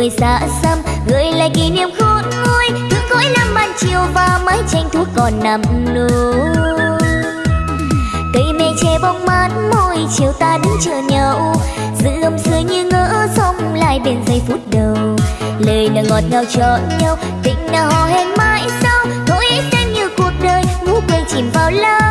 buồn xa xăm Gửi lại kỷ niệm khôn nguôi Thương cõi năm ban chiều và mái tranh thuốc còn nằm nôi Cây mê che bóng mát, môi chiều ta đứng chờ nhau Giữ âm xưa như ngỡ sông lại bên giây phút đầu. Lời nào ngọt ngào cho nhau, Tình nào hò hẹn mãi sau. Thôi xem như cuộc đời ngủ quên chìm vào lâu.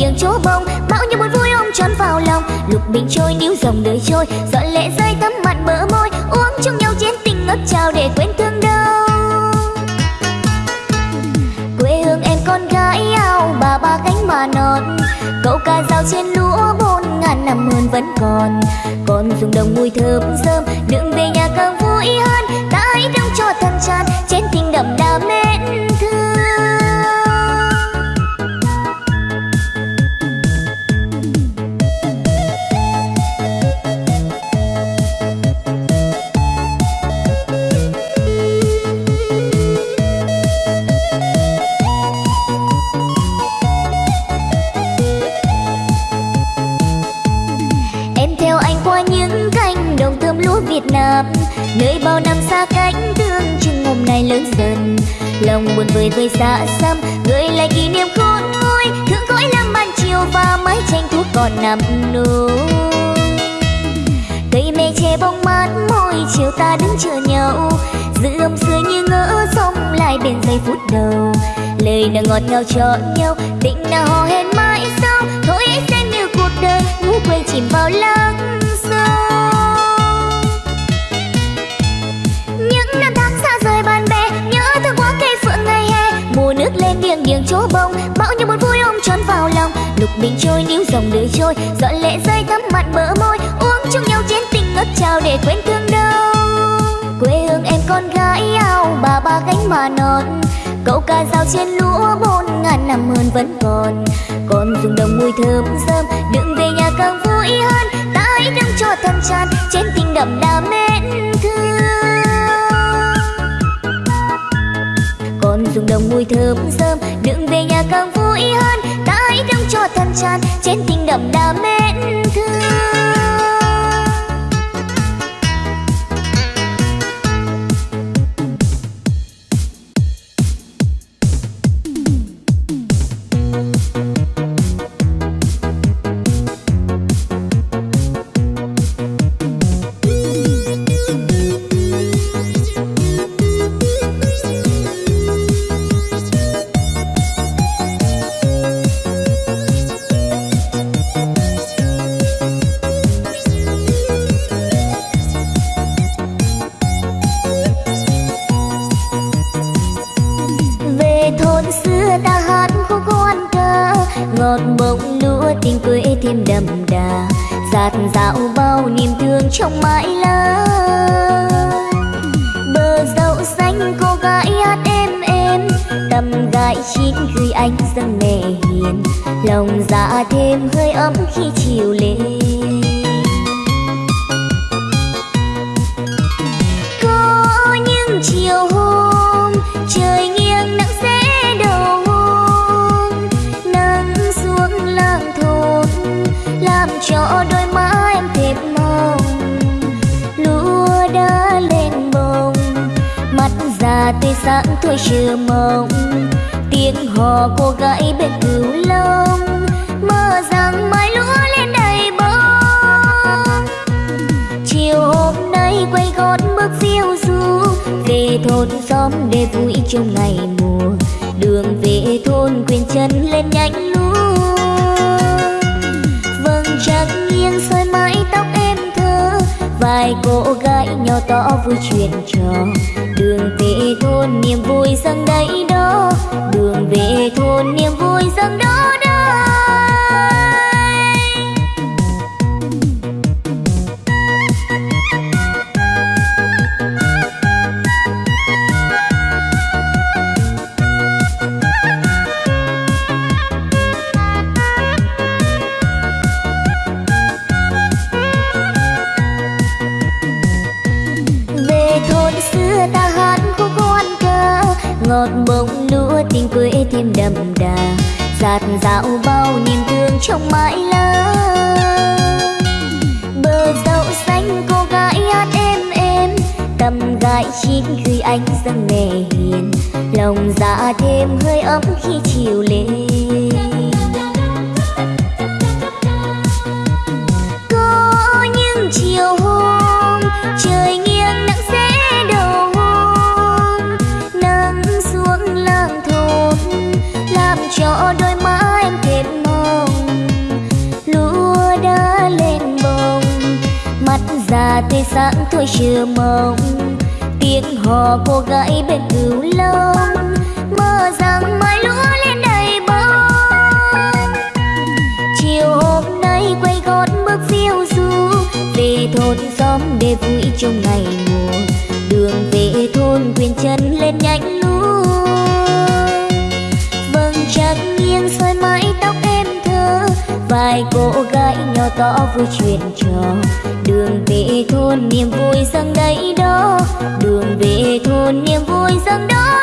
Lên chỗ bông. Bao nhiêu buồn vui ôm trọn vào lòng. Lục bình trôi, níu dòng đời trôi. Dọn lệ rơi, tấm mặt bờ môi. Uống chung nhau chén tình ngất trao để quên thương đau. Quê hương em con gái ao, bà ba cánh mà non. Cậu ca dao trên lúa bốn ngàn năm hơn vẫn còn. Còn dùng đồng mùi thơm rơm đựng về nhà càng vui hơn. Ta hãy đông cho thân tràn chén tình đậm đà mê. Người vơi vơi xa xăm, người lại kỷ niệm khôn nguôi. Thương cõi lắm ban chiều và mái tranh thuốc còn nằm nôi Cây mê che bóng mát, môi chiều ta đứng chờ nhau Giữ âm xưa như ngỡ sống, lại bên giây phút đầu. Lời nào ngọt ngào cho nhau Tình nào hò hẹn mãi. Mình trôi níu dòng đời trôi, Dọn lệ rơi thắm mặt bờ môi, Uống chung nhau chén tình ngất trao để quên thương đau. Quê hương em con gái ao bà, ba gánh mà non. Cậu ca dao trên lúa bốn ngàn năm hơn vẫn còn. Còn dùng đồng mùi thơm rơm đừng về nhà càng vui hơn. Ta hãy đong cho thân tràn chén tình đậm đà mến thương. Còn dùng đồng mùi thơm rơm đừng về nhà càng vui hơn cho thân tràn trên tình đậm đà mến thương. Chân nhanh luôn. Vầng trăng nghiêng soi mái tóc em thơ, vài cô gái nhỏ to vui chuyện trò. Đường về thôn niềm vui dâng đầy đó, đường về thôn niềm vui dâng đó lòng dạ thêm hơi ấm khi chiều lên. Có những chiều hôm, trời nghiêng nắng sẽ đầu hôm. Nắng xuống làng thôn làm cho đôi má em thêm mong lúa đã lên bông mắt già tươi sáng thôi chưa mong tiếng hò cô gái bên vui trong ngày mùa. Đường về thôn quyền chân lên nhanh luôn vầng trăng nghiêng soi mái tóc em thơ. Vài cô gái nhỏ to vui chuyện trò. Đường về thôn niềm vui dâng đầy đó. Đường về thôn niềm vui dâng đó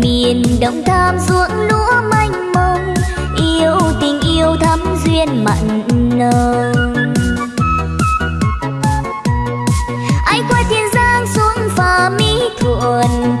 miền đồng tham ruộng lúa manh mông, yêu tình yêu thắm duyên mặn nồng. Anh qua thiên giang xuống phà mỹ thuận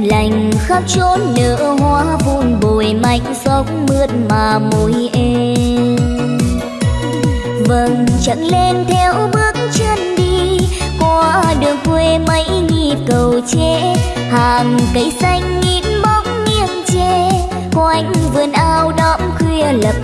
lành khắp chốn nở hoa vun bồi mạnh sóc mướt mà môi em. Vầng chẳng lên theo bước chân đi, qua đường quê mấy nhịp cầu tre hàng cây xanh nghiêng bóng nghiêng chê quanh vườn ao đõm khuya lập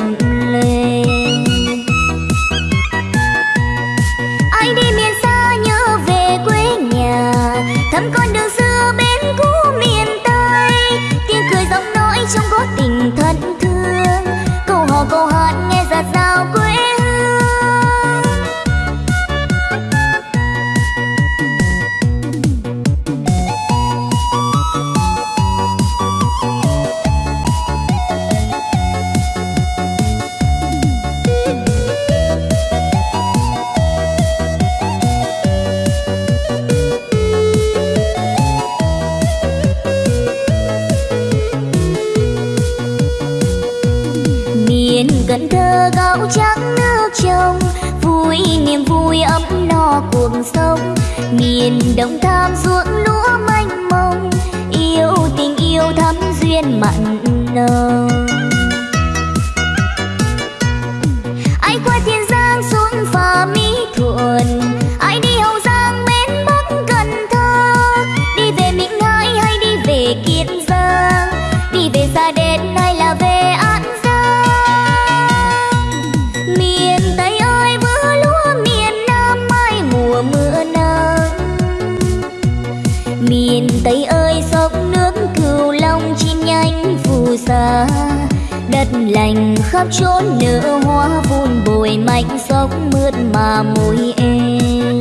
khắp chốn nở hoa vun bồi mạnh sóng mướt mà môi em.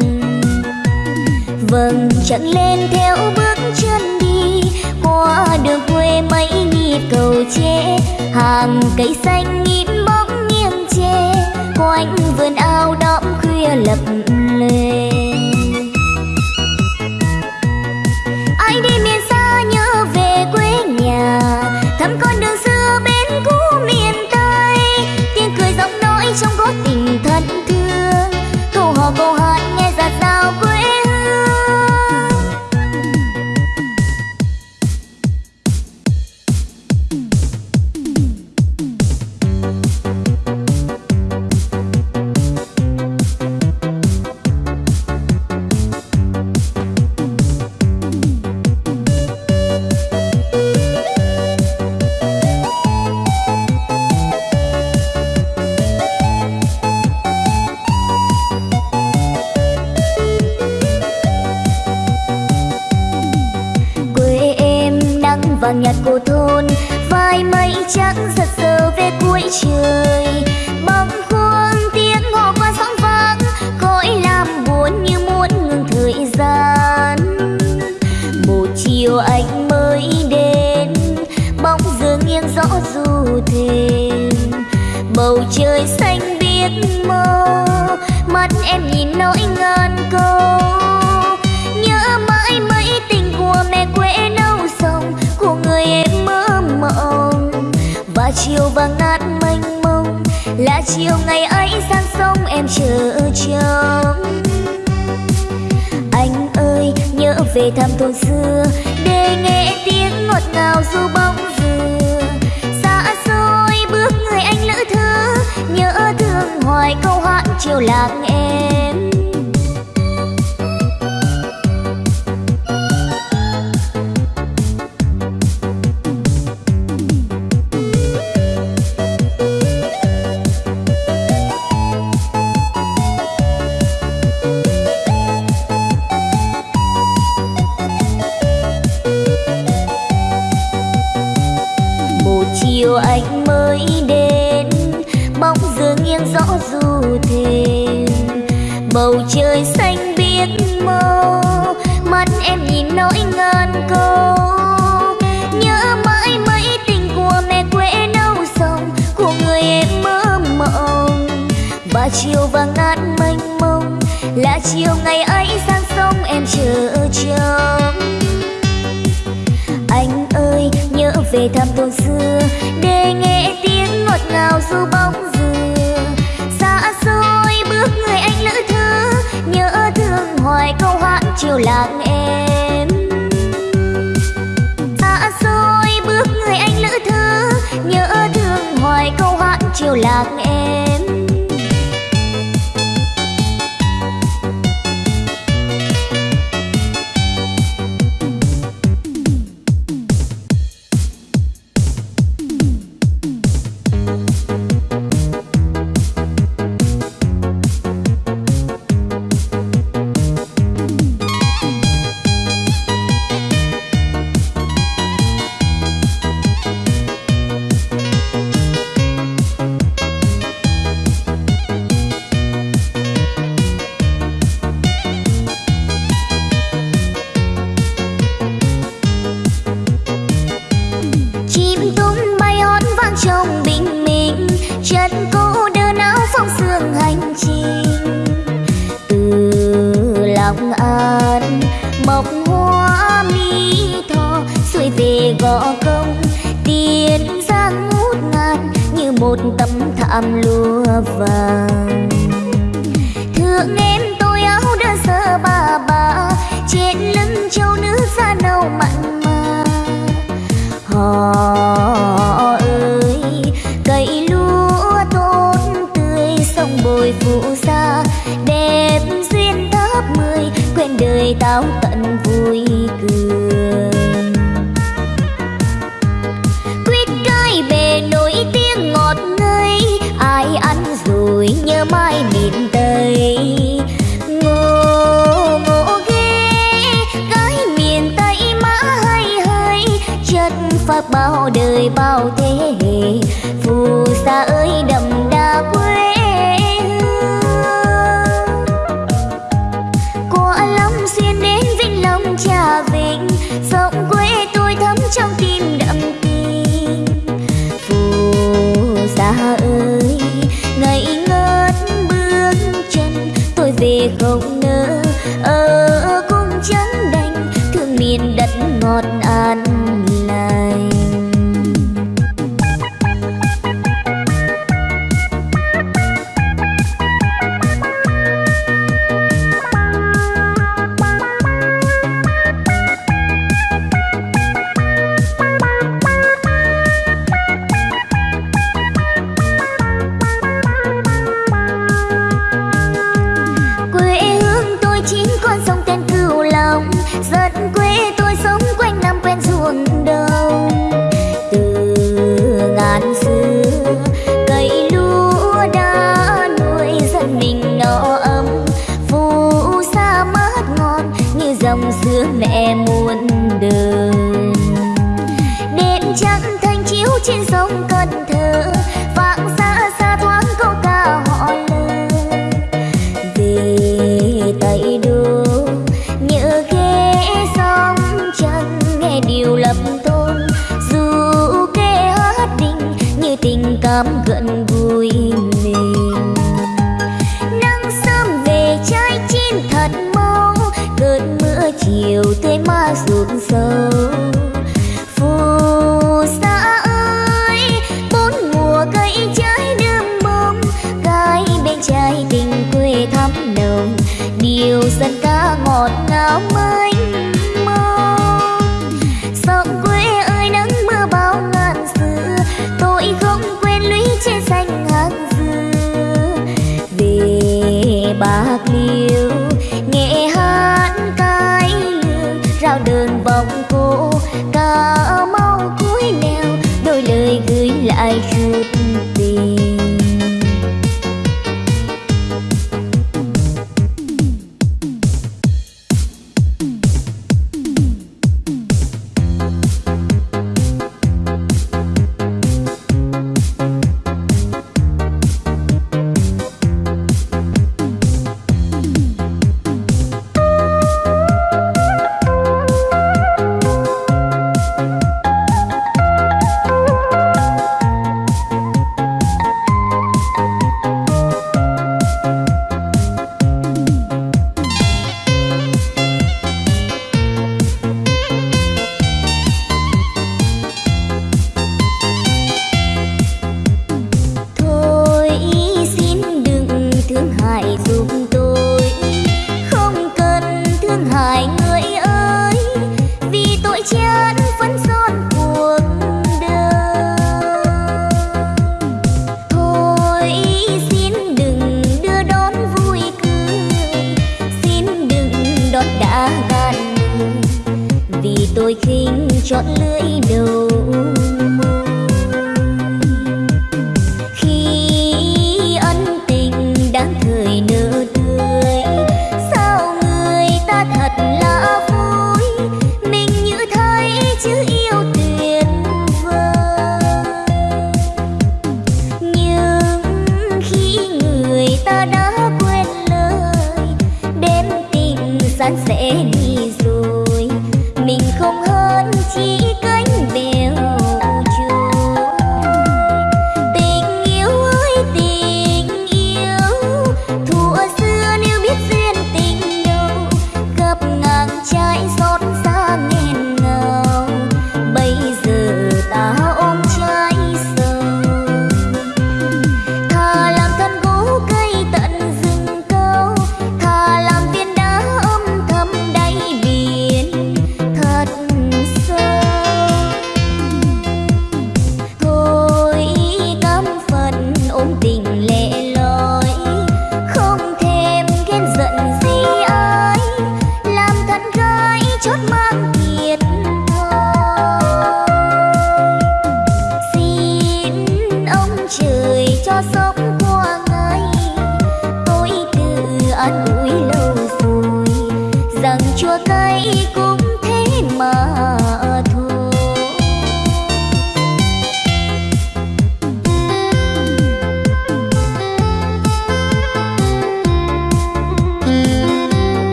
Vầng chẳng lên theo bước chân đi qua đường quê mấy nhịp cầu tre hàng cây xanh nhịp bóng nghiêng chê quanh vườn ao đõm khuya lập lề. rồi phụ xa đẹp duyên tháp mười quên đời tao tận vui cười.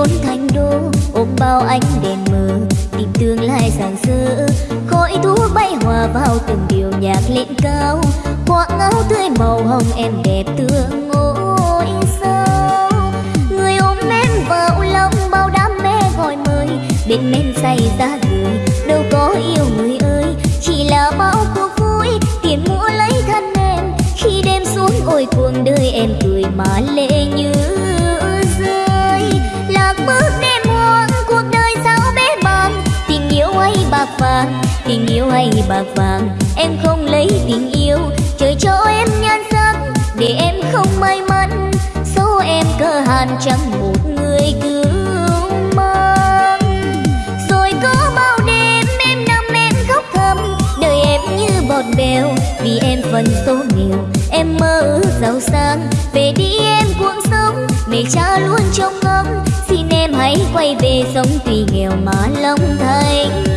Trốn thành đô, ôm bao ánh đèn mờ, tìm tương lai sáng sơ khói thuốc bay hòa vào từng điều nhạc lên cao khoác áo tươi màu hồng em đẹp tương ngôi sao. Người ôm em vào lòng bao đam mê gọi mời, bên men say ra người đâu có yêu người ơi. Chỉ là bao cuộc vui, tiền mua lấy thân em. Khi đêm xuống ôi cuồng đời em cười mà lệ như tình yêu hay bạc vàng. Em không lấy tình yêu, trời cho em nhan sắc, để em không may mắn. Số em cơ hàn chẳng một người cứu mang. Rồi có bao đêm em nằm em khóc thầm đời em như bọt bèo. Vì em phần số nghèo em mơ ước giàu sang. Về đi em cuộc sống, mẹ cha luôn trông ngóng. Xin em hãy quay về sống tuy nghèo mà lòng thành.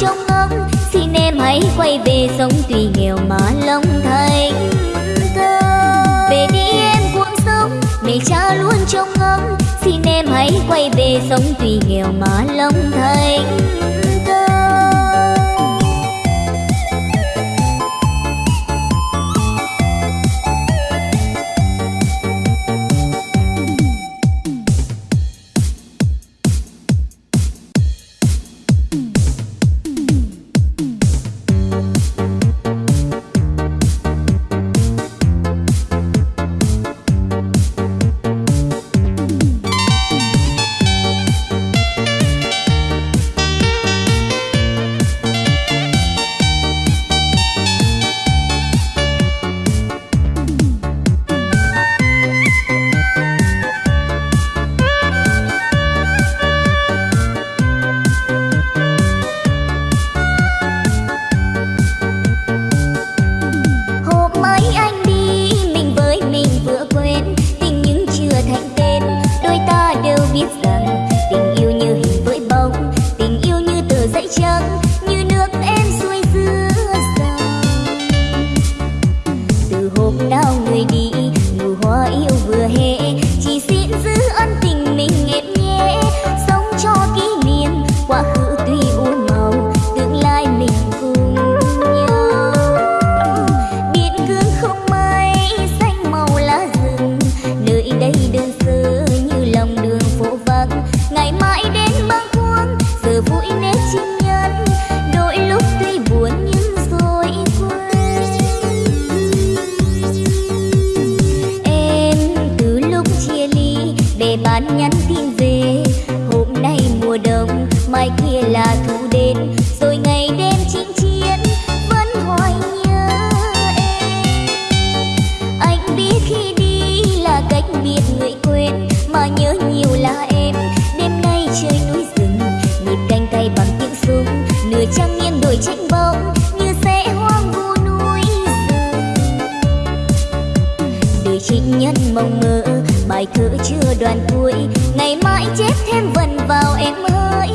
Trông ngóng xin em hãy quay về sống tuy nghèo mà lòng thành về đi em cuộc sống, mẹ cha luôn trông ngóng xin em hãy quay về sống tuy nghèo mà lòng thành ngày mai chết thêm vần vào em ơi.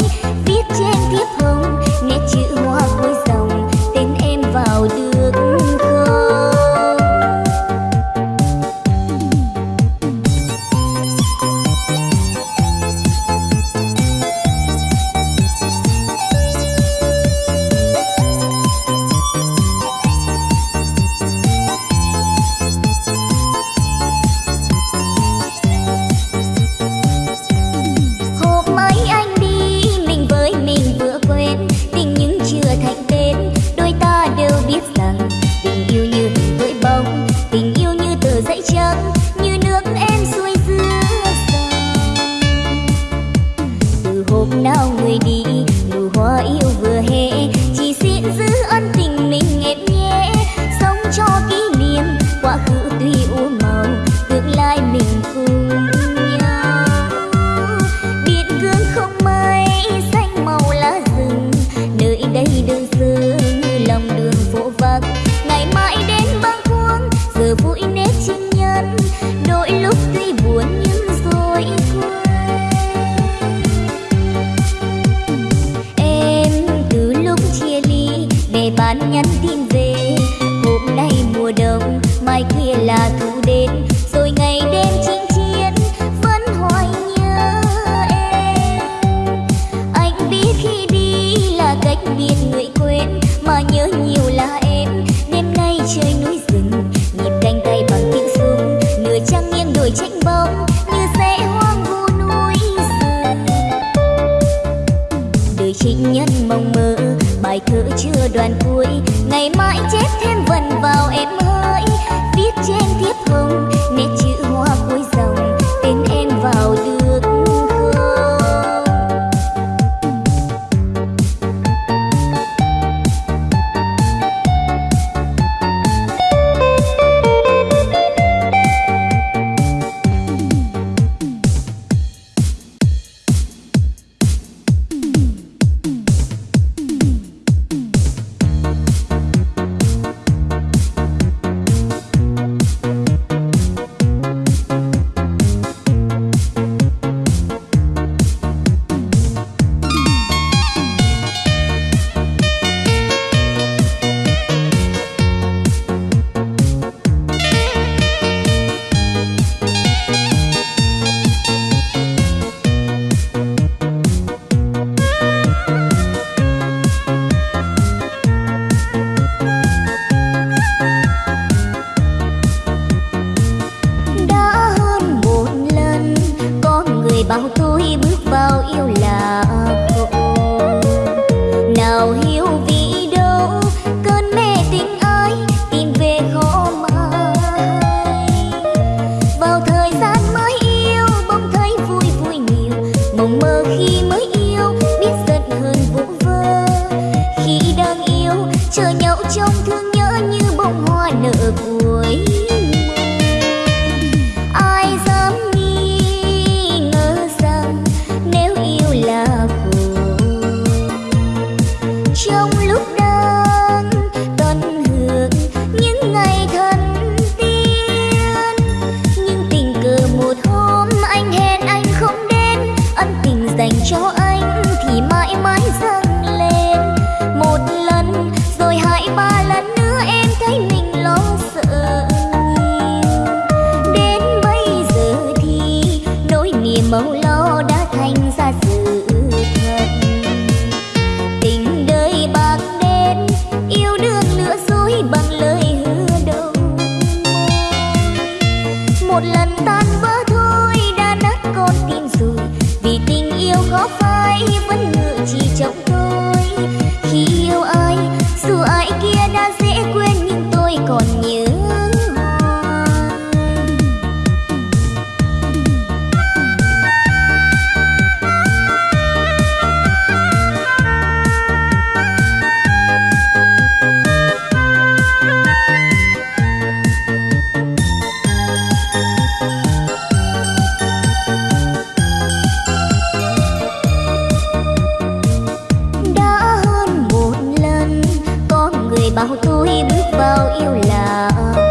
Bao!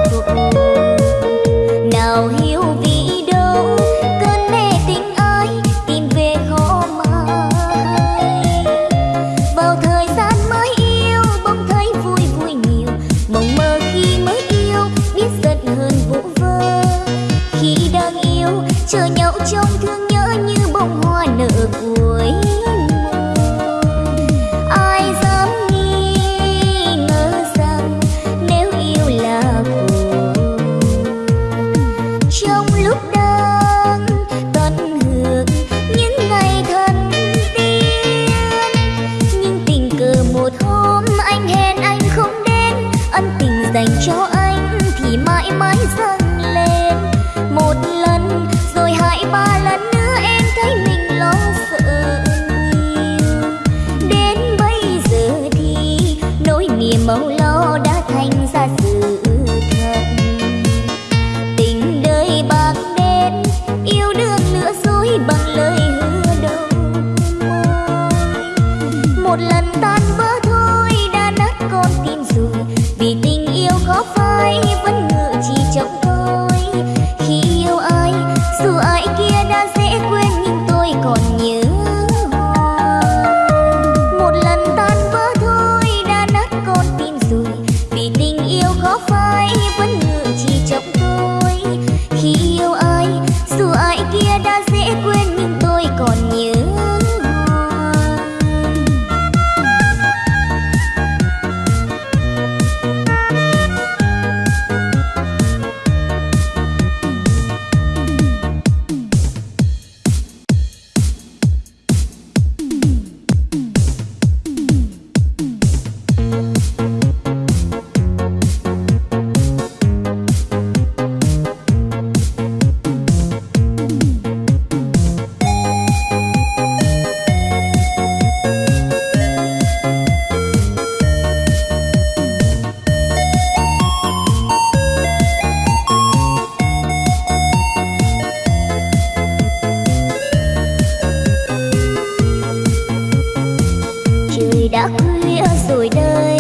đã khuya rồi đây.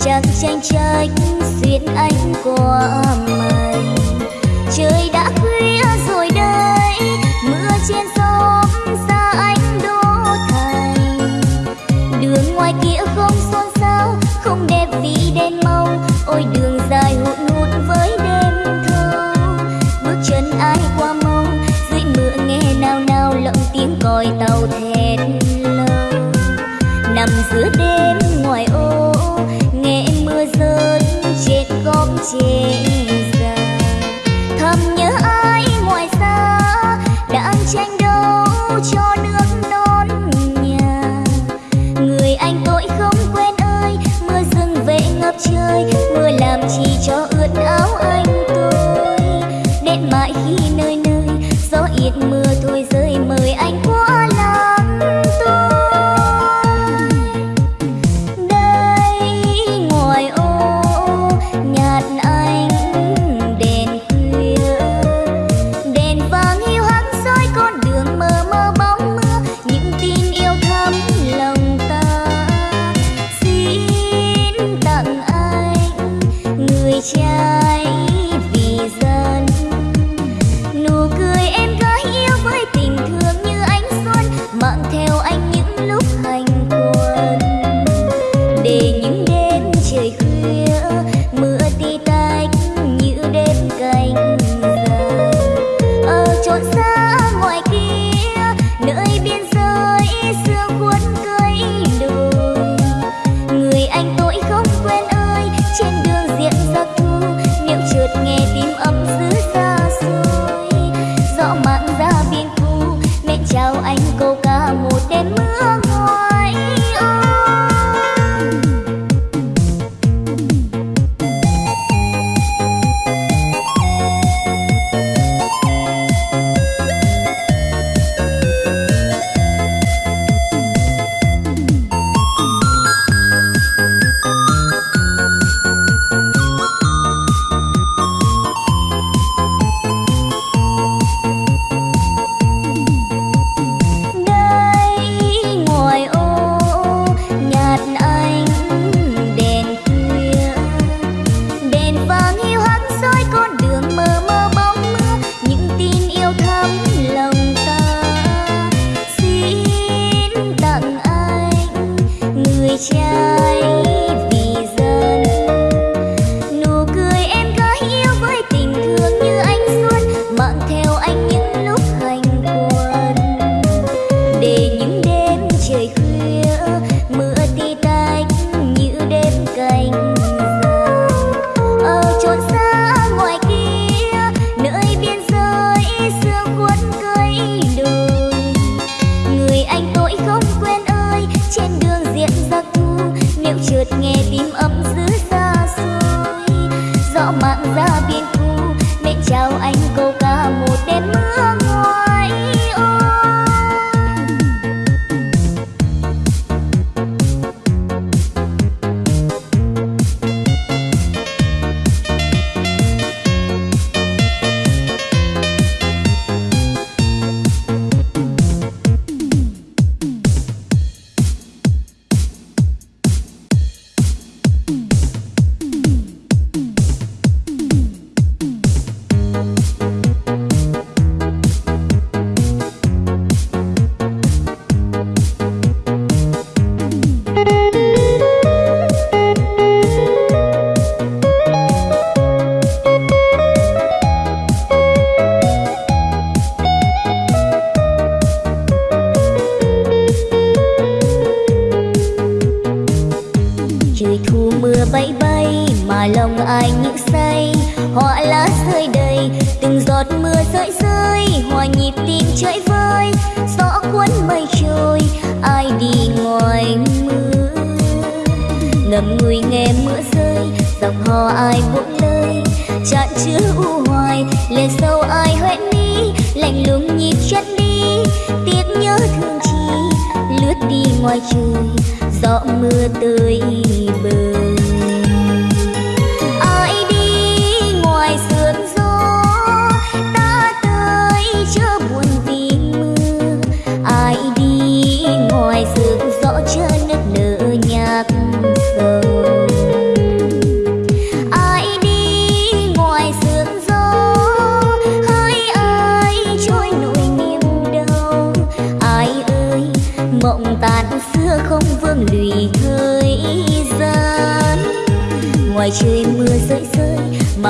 Chẳng tranh tranh xuyên anh qua mà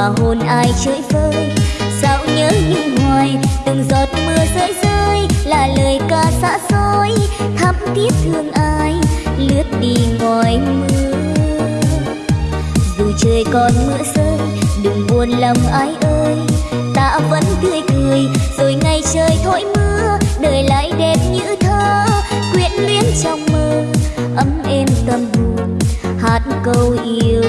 mà hôn ai chơi vơi. Sao nhớ nhung hoài từng giọt mưa rơi rơi, là lời ca xa xôi, thắm thiết thương ai, lướt đi ngoài mưa. Dù trời còn mưa rơi, đừng buồn lòng ai ơi. Ta vẫn tươi cười, rồi ngày trời thổi mưa, đời lại đẹp như thơ, quyện luyến trong mơ, ấm êm tâm hồn, hát câu yêu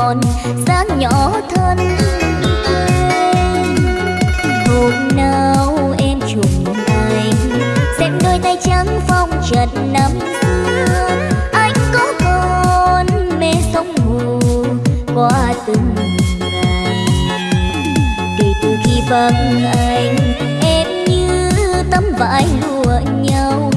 còn dáng nhỏ thân em hôm nào em trùng anh xem đôi tay trắng phong trần nắm anh có còn mê sông hồ qua từng ngày. Kể từ khi vắng anh, em như tấm vải lụa nhau.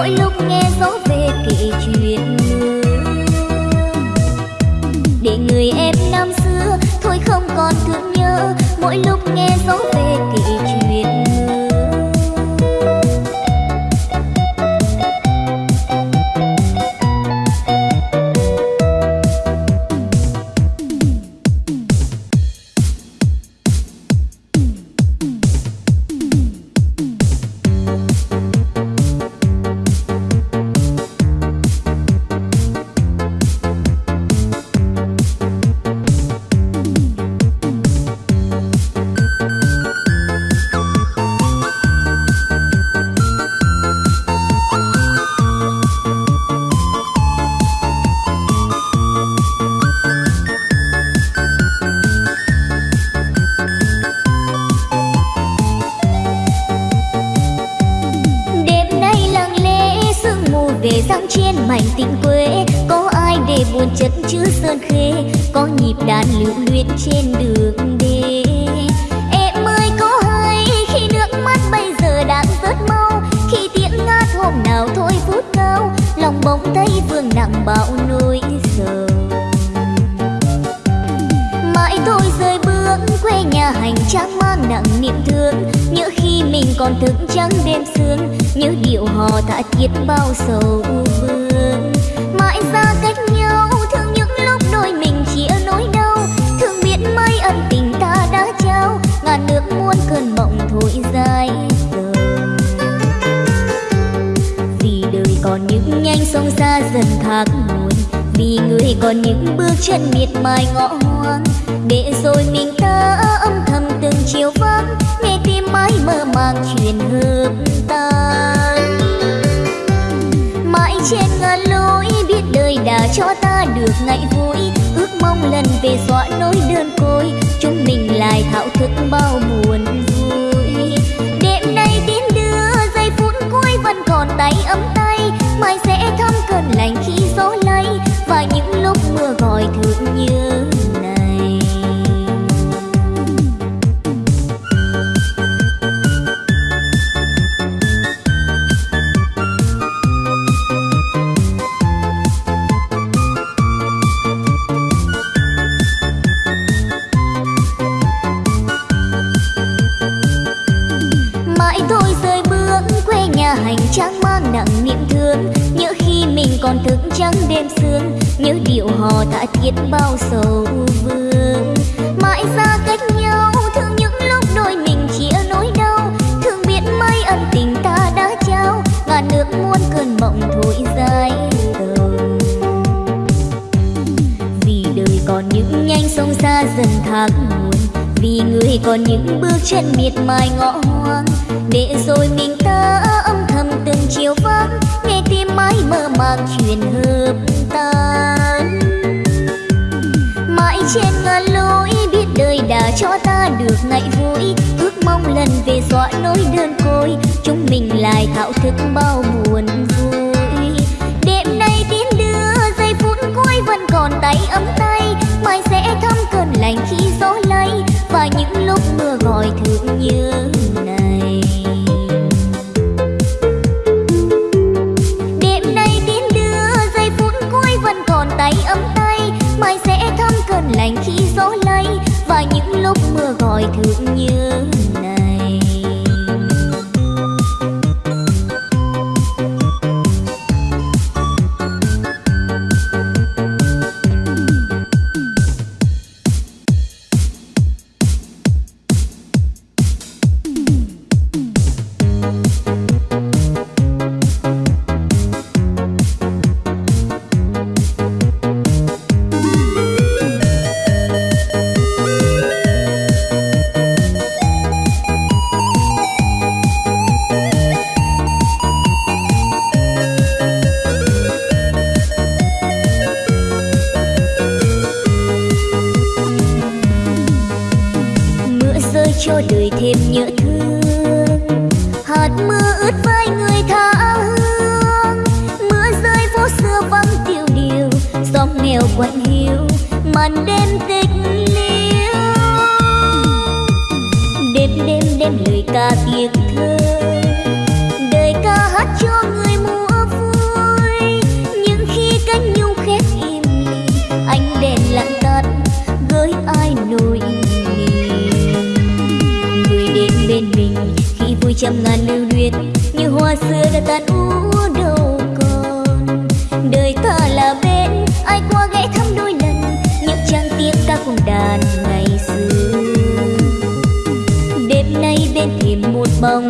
mỗi lúc biết bao sầu vương. Mãi xa cách nhau thương những lúc đôi mình chia nỗi đau. Thương biết mấy ân tình ta đã trao ngàn nước muôn cơn mộng thổi dài tầm vì đời còn những nhanh sông xa dần tháng buồn, vì người còn những bước chân miệt mài ngõ hoang. Để rồi mình xóa nỗi đơn côi. Chúng mình lại thao thức bao buồn lời ca tiếng thơ, đời ca hát cho người mùa vui. Nhưng khi cánh nhung khép im lìm, ánh đèn lặng tắt gửi ai nỗi niềm người đến bên mình khi vui trăm ngàn lưu luyến, như hoa xưa đã tàn mão.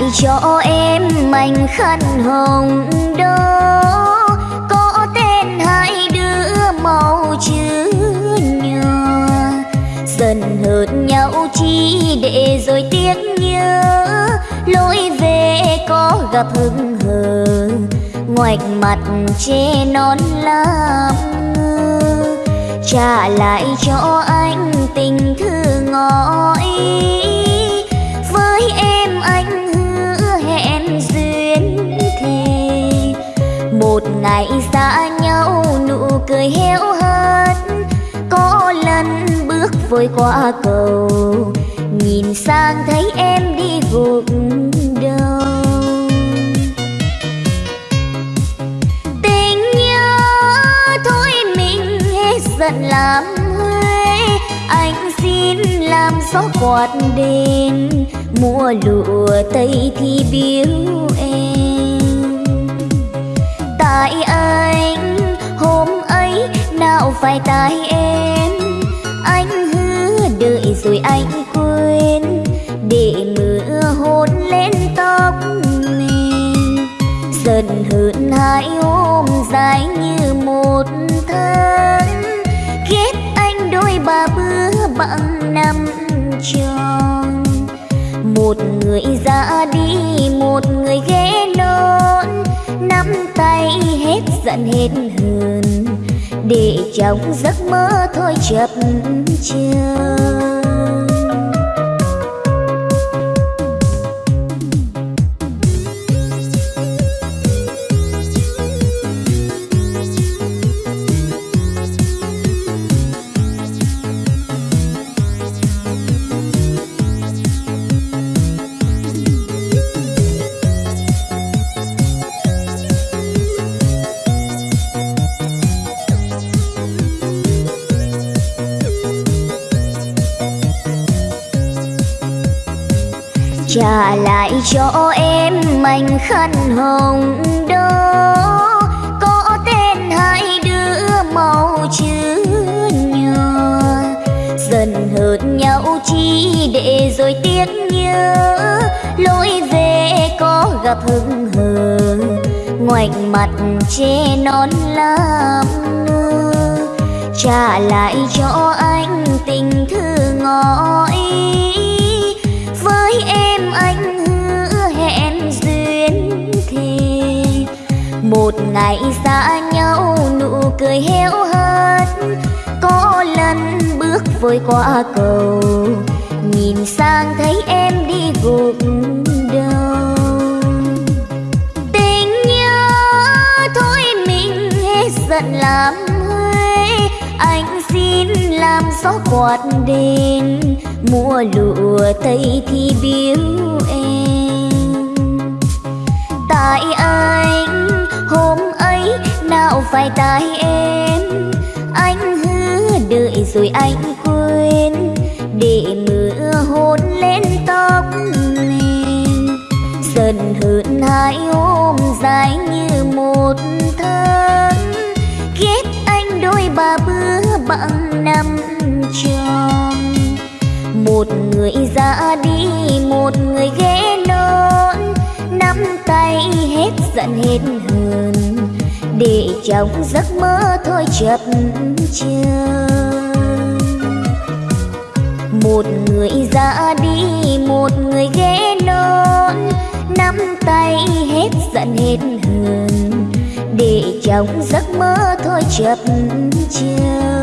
Lại cho em mảnh khăn hồng đó có tên hai đứa màu chữ nhòa. Dần hờn nhau chi để rồi tiếc nhớ. Lối về có gặp hững hờ. Ngoạch mặt che non làm ngơ trả lại cho anh tình thư ngỏ ý ngày xa nhau, nụ cười héo hắt có lần bước vội qua cầu, nhìn sang thấy em đi gục đầu. Tình nhớ thôi mình hết giận làm huê, anh xin làm gió quạt đêm mùa lụa tây thì biếu em tại anh, hôm ấy nào phải tại em? Anh hứa đợi rồi anh quên, để mưa hôn lên tóc mình. Dần hơn hai hôm dài như một tháng. Ghét anh đôi ba bữa bằng năm tròn. Một người ra đi, một người ghé nón tay hết giận hết hờn để trong giấc mơ thôi chập chờn. Cho em mảnh khăn hồng đó có tên hai đứa màu chữ nhỏ dần hờn nhau chi để rồi tiếc nhớ. Lối về có gặp hững hờ. Ngoảnh mặt che non làm ngơ trả lại cho anh tình thư ngỏ ý. Với em anh một ngày xa nhau, nụ cười héo hớt. Có lần bước vội qua cầu, nhìn sang thấy em đi gục đầu. Tình nhớ, thôi mình hết giận làm huê. Anh xin làm gió quạt đến mùa lụa tây thì biếu em. Tại anh hôm ấy nào phải tại em? Anh hứa đợi rồi anh quên, để mưa hôn lên tóc mình. Dần hơn hai hôm dài như một tháng, ghét anh đôi ba bữa bằng năm tròn. Một người ra đi, một người ghé say hết giận hết hờn. Để trong giấc mơ thôi chập chờn. Một người ra đi, một người ghé non nắm tay hết giận hết hờn. Để trong giấc mơ thôi chập chờn.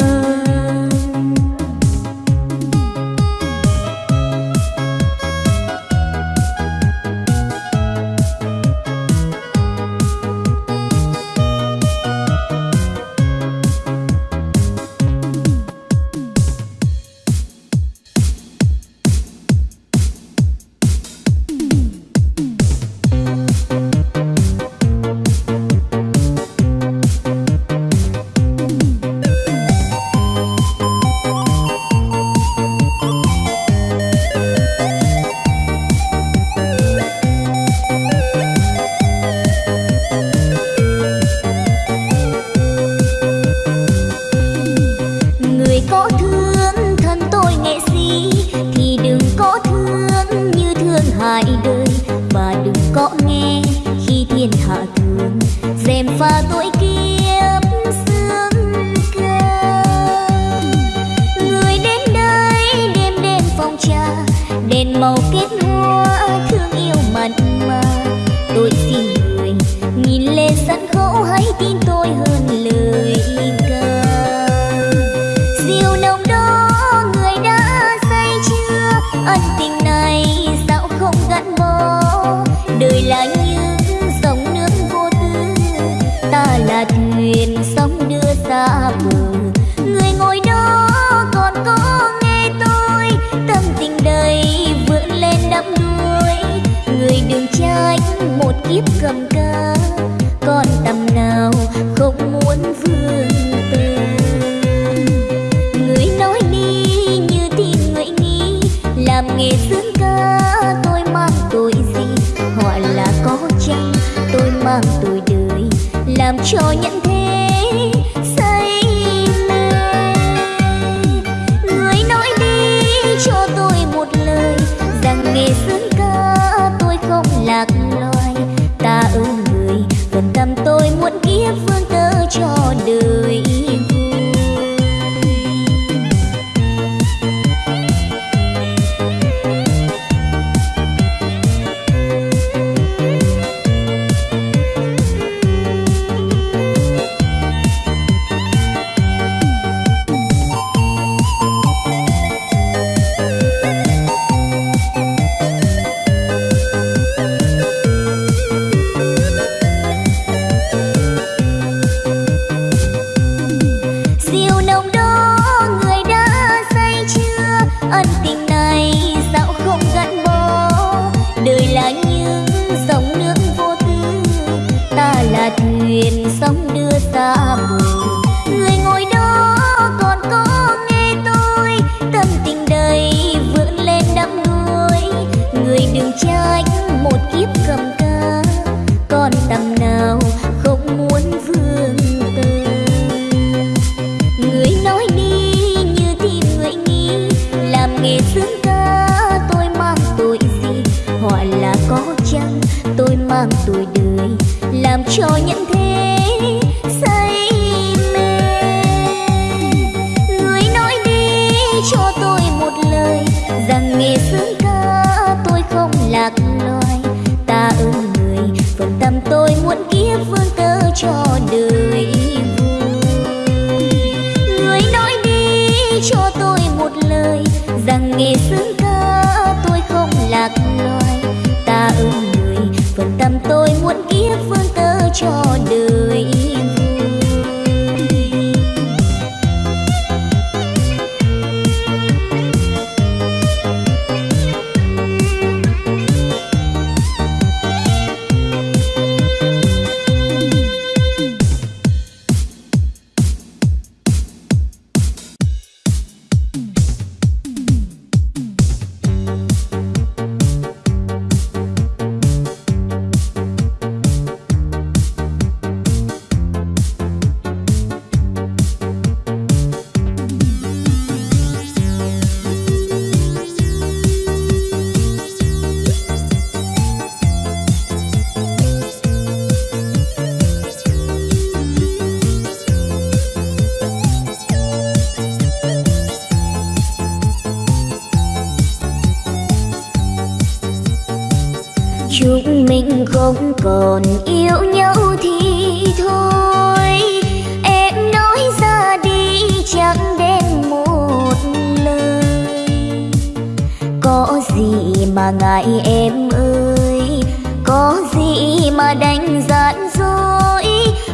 Mà em ơi. Có gì mà đánh giận dối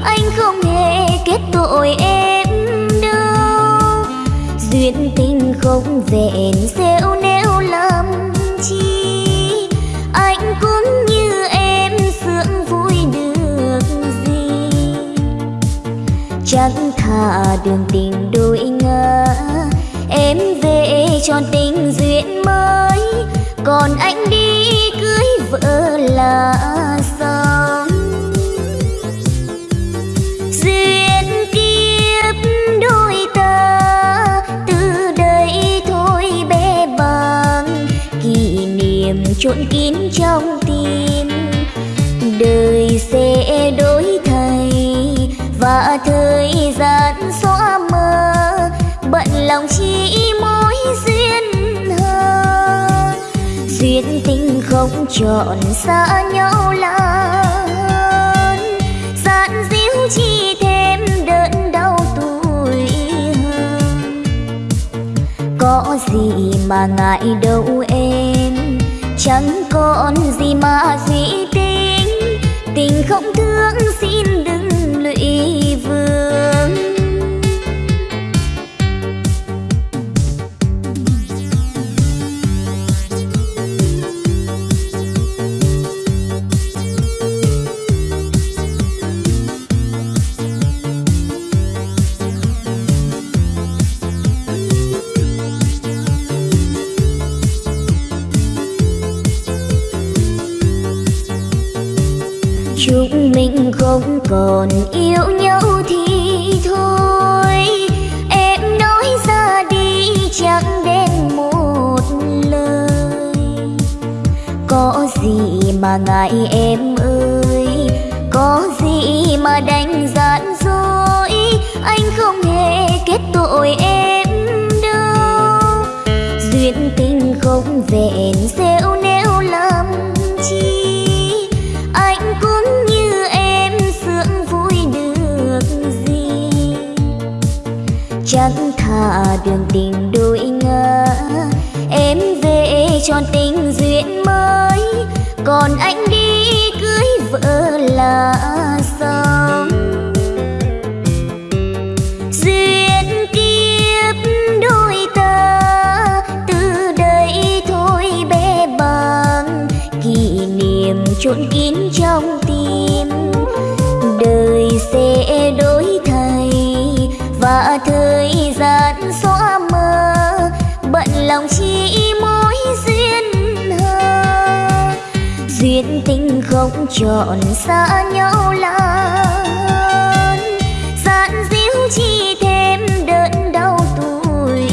anh không hề kết tội em đâu. Duyên tình không vẹn xéo nếu lầm chi, anh cũng như em sướng vui được gì. Chẳng thà đường tình đôi ngã em về cho tình duyên mới còn anh đi cưới vợ là xong. Duyên kiếp đôi ta từ đây thôi bé bằng. Kỷ niệm trộn kín trong tim, đời sẽ đổi thay. Và thời gian không chọn xa nhau lớn gian díu chi thêm đớn đau tuổi hơn có gì mà ngại đâu em, chẳng còn gì mà suy còn yêu nhau thì thôi. Em nói ra đi, chẳng đến một lời. Có gì mà ngại em ơi? Có gì mà đánh gian dối anh không hề kết tội em đâu. Duyên tình không vẹn xéo chẳng thà đường tình đôi ngã em về cho tình duyên mới, còn anh đi cưới vợ là không chọn xa nhau lớn gian díu chi thêm đớn đau tuổi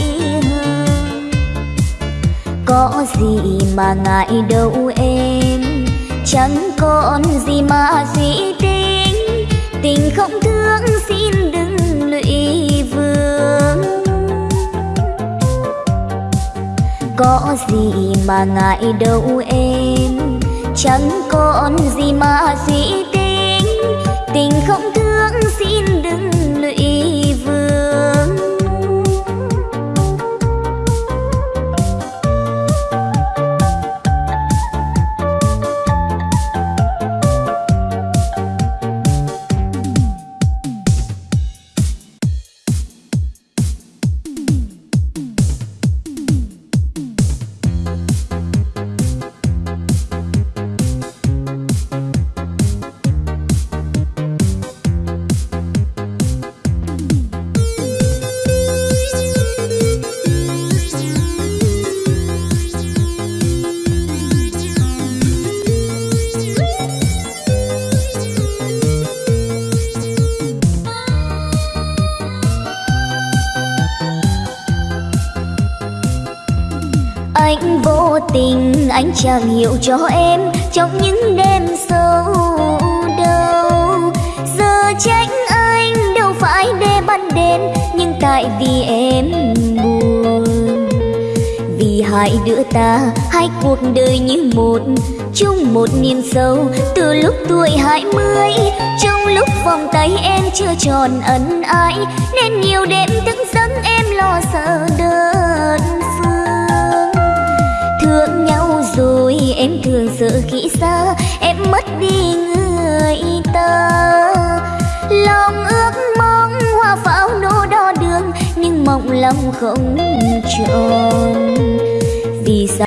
có gì mà ngại đâu em, chẳng còn gì mà suy tính. Tình không thương xin đừng lụy vương. Có gì mà ngại đâu em, chẳng còn gì mà suy tính? Tình không thương chàng hiểu cho em trong những đêm sâu đâu giờ trách anh đâu phải để ban đêm nhưng tại vì em buồn. Vì hai đứa ta hai cuộc đời như một, chung một niềm sâu. Từ lúc tuổi hai mươi, trong lúc vòng tay em chưa tròn ân ái. Nên nhiều đêm thức giấc em lo sợ đơn phương. Thương nhau rồi em thường sợ khi xa em mất đi người ta lòng ước mong hoa pháo nô đo đường, nhưng mộng lòng không tròn vì sao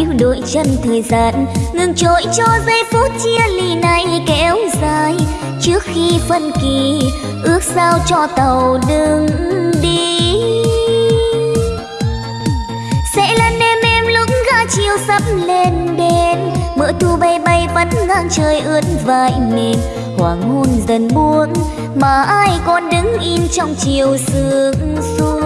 níu đôi chân thời gian, ngừng trôi cho giây phút chia ly này kéo dài. Trước khi phân kỳ, ước sao cho tàu đừng đi. Sẽ là đêm em lúc ga chiều sắp lên đèn mỡ thu bay bay vẫn ngang trời ướt vai mềm hoàng hôn dần buông, mà ai còn đứng im trong chiều sương xuống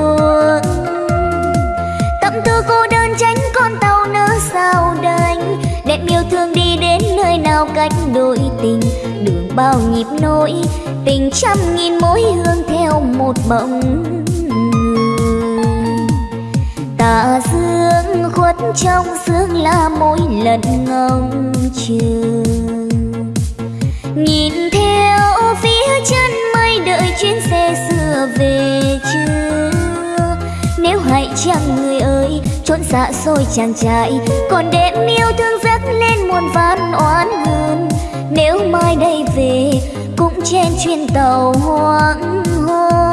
thương đi đến nơi nào cách đôi tình. Đường bao nhịp nỗi, tình trăm nghìn mối hương theo một bóng tà dương khuất trong sương là mỗi lần ngóng chờ. Nhìn theo phía chân mây đợi chuyến xe xưa về chưa? Nếu hãy chăng người ơi trốn xa xôi chàng trai. Còn đêm yêu thương dắt lên muôn vàn oán hơn nếu mai đây về, cũng trên chuyến tàu hoang hôn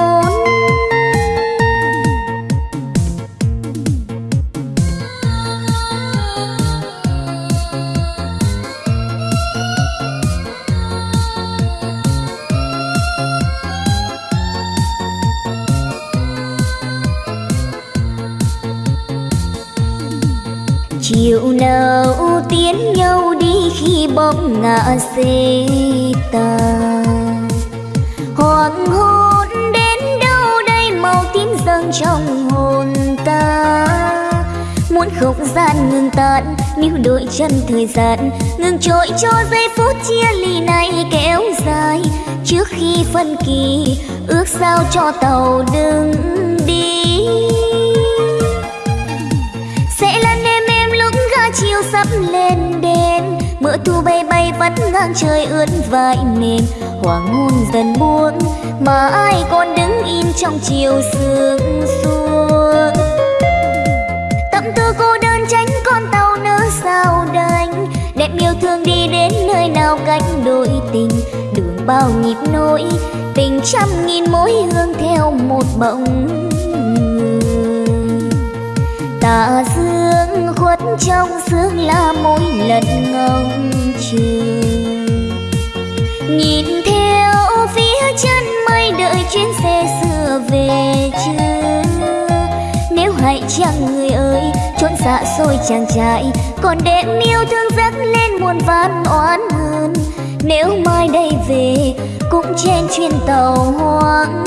rượu nào tiến nhau đi khi bóng ngã xê ta. hoàng hôn đến đâu đây màu tím dâng trong hồn ta muốn không gian ngừng tàn, níu đôi chân thời gian ngừng trôi cho giây phút chia ly này kéo dài trước khi phân kỳ, ước sao cho tàu đứng. Chiều sắp lên đêm mưa thu bay bay vắt ngang trời ướt vai mềm hoàng hôn dần buông, mà ai còn đứng in trong chiều sương xuống. Tâm tư cô đơn tránh con tàu nỡ sao đành. Đẹp yêu thương đi đến nơi nào cách đôi tình. Đường bao nhịp nỗi, tình trăm nghìn mối hương theo một bóng tà dương khuất trong sương là mỗi lần ngóng chờ. Nhìn theo phía chân mây đợi chuyến xe xưa về chưa? Nếu hãy chăng người ơi trốn xa xôi chàng trai, còn đêm yêu thương dắt lên muôn ván oán hơn nếu mai đây về, cũng trên chuyến tàu hoang